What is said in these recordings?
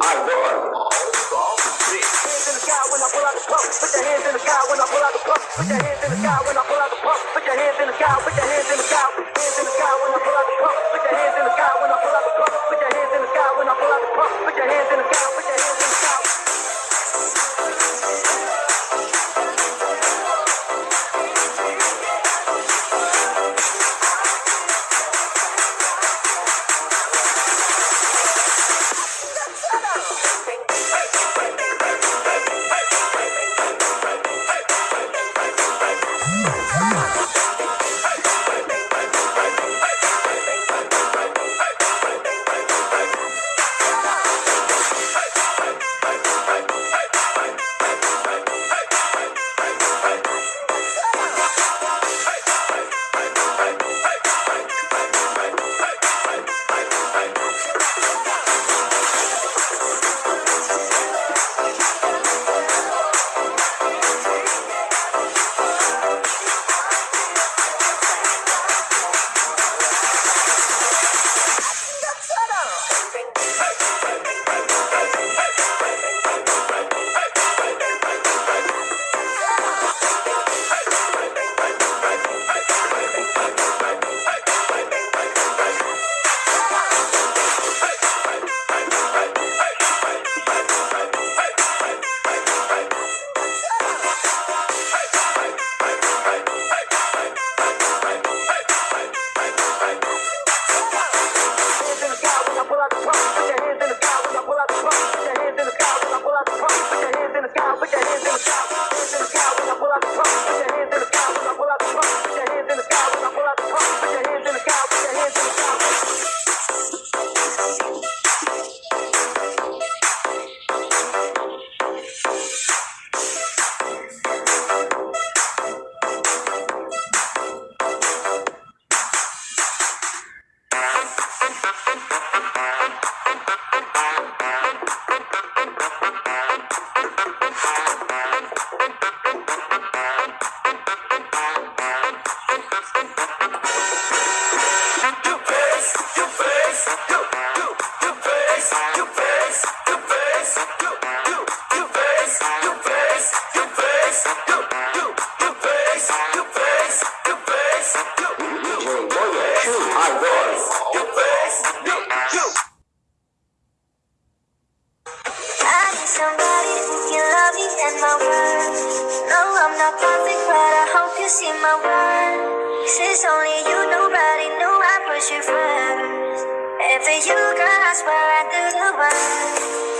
I run. Put your hands in the sky when I pull out the pump. Put your hands in the sky when I pull out the pump. Put your hands in the sky. Put your hands in the sky. this in my mind. Since only you, nobody knew I put you first. And for you, girl, I swear I do the worst.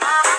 Bye.